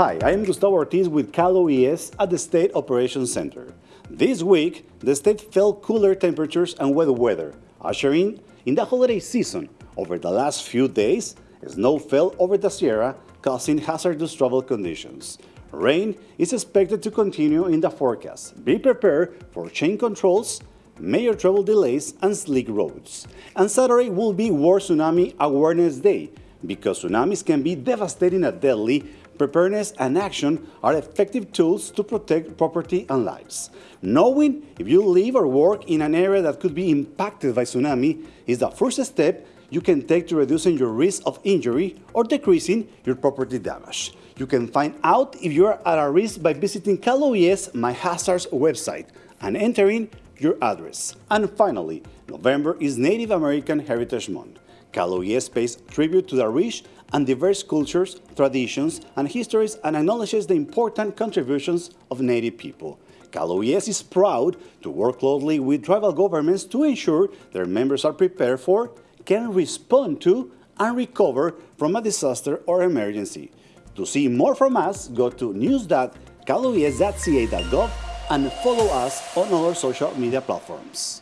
Hi, I am Gustavo Ortiz with Cal OES at the State Operations Center. This week, the state felt cooler temperatures and wet weather, ushering in the holiday season. Over the last few days, snow fell over the Sierra, causing hazardous travel conditions. Rain is expected to continue in the forecast. Be prepared for chain controls, major travel delays, and slick roads. And Saturday will be World Tsunami Awareness Day, because tsunamis can be devastating and deadly, preparedness and action are effective tools to protect property and lives. Knowing if you live or work in an area that could be impacted by tsunami is the first step you can take to reducing your risk of injury or decreasing your property damage. You can find out if you are at a risk by visiting Cal OES My Hazards website and entering your address. And finally, November is Native American Heritage Month. Cal OES pays tribute to the rich and diverse cultures, traditions, and histories and acknowledges the important contributions of Native people. CalOES is proud to work closely with tribal governments to ensure their members are prepared for, can respond to, and recover from a disaster or emergency. To see more from us, go to news.caloes.ca.gov and follow us on our social media platforms.